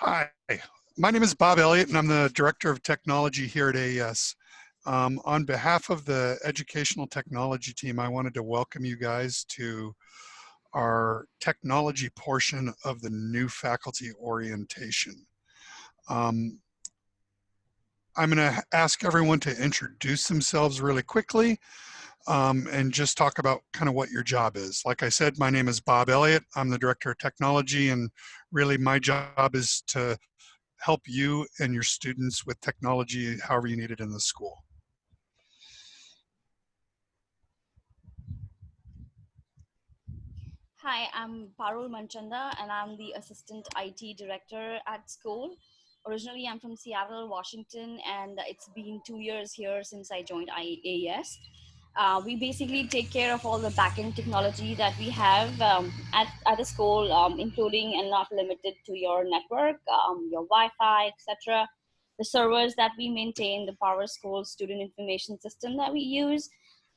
Hi, my name is Bob Elliott and I'm the Director of Technology here at AES. Um, on behalf of the Educational Technology team, I wanted to welcome you guys to our technology portion of the new faculty orientation. Um, I'm going to ask everyone to introduce themselves really quickly um, and just talk about kind of what your job is. Like I said, my name is Bob Elliott. I'm the Director of Technology and really my job is to help you and your students with technology however you need it in the school. Hi, I'm Parul Manchanda and I'm the Assistant IT Director at school. Originally, I'm from Seattle, Washington, and it's been two years here since I joined AES. Uh, we basically take care of all the backend technology that we have um, at, at the school, um, including and not limited to your network, um, your Wi-Fi, etc. The servers that we maintain, the PowerSchool student information system that we use.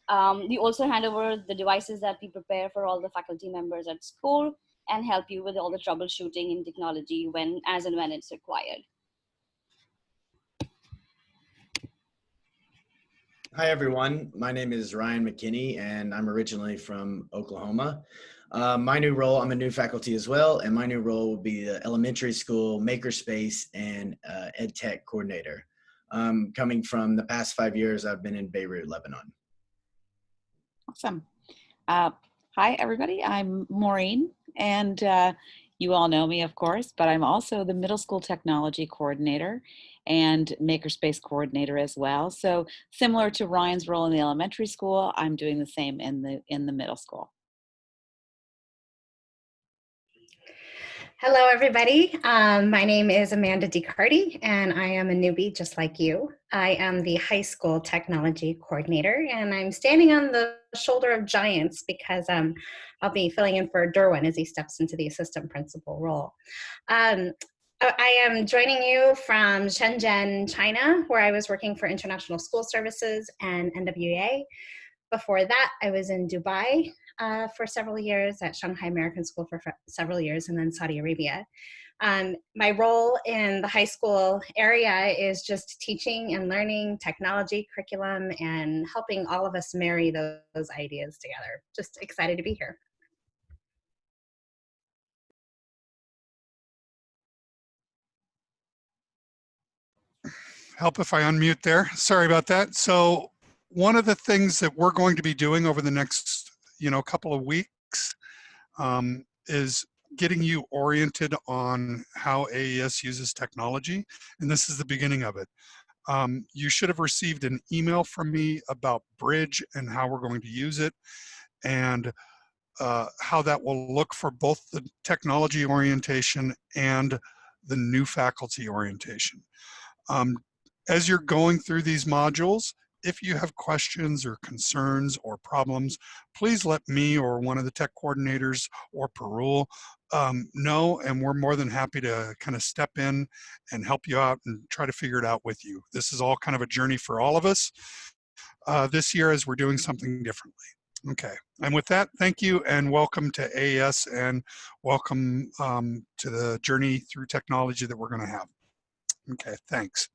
Um, we also hand over the devices that we prepare for all the faculty members at school and help you with all the troubleshooting in technology when, as and when it's required. Hi, everyone. My name is Ryan McKinney, and I'm originally from Oklahoma. Uh, my new role, I'm a new faculty as well, and my new role will be the elementary school makerspace and uh, ed tech coordinator. Um, coming from the past five years, I've been in Beirut, Lebanon. Awesome. Uh, hi, everybody. I'm Maureen, and uh, you all know me, of course, but I'm also the middle school technology coordinator and makerspace coordinator as well. So similar to Ryan's role in the elementary school, I'm doing the same in the in the middle school. Hello, everybody. Um, my name is Amanda DeCarty, and I am a newbie just like you. I am the high school technology coordinator, and I'm standing on the shoulder of giants because um, I'll be filling in for Derwin as he steps into the assistant principal role. Um, I am joining you from Shenzhen, China, where I was working for International School Services and NWEA. Before that, I was in Dubai uh, for several years, at Shanghai American School for several years, and then Saudi Arabia. Um, my role in the high school area is just teaching and learning technology curriculum and helping all of us marry those, those ideas together. Just excited to be here. Help if I unmute there. Sorry about that. So one of the things that we're going to be doing over the next, you know, couple of weeks um, is getting you oriented on how AES uses technology. And this is the beginning of it. Um, you should have received an email from me about Bridge and how we're going to use it and uh, how that will look for both the technology orientation and the new faculty orientation. Um, as you're going through these modules, if you have questions or concerns or problems, please let me or one of the tech coordinators or Parul um, know, and we're more than happy to kind of step in and help you out and try to figure it out with you. This is all kind of a journey for all of us uh, this year as we're doing something differently. Okay, and with that, thank you and welcome to AES and welcome um, to the journey through technology that we're gonna have. Okay, thanks.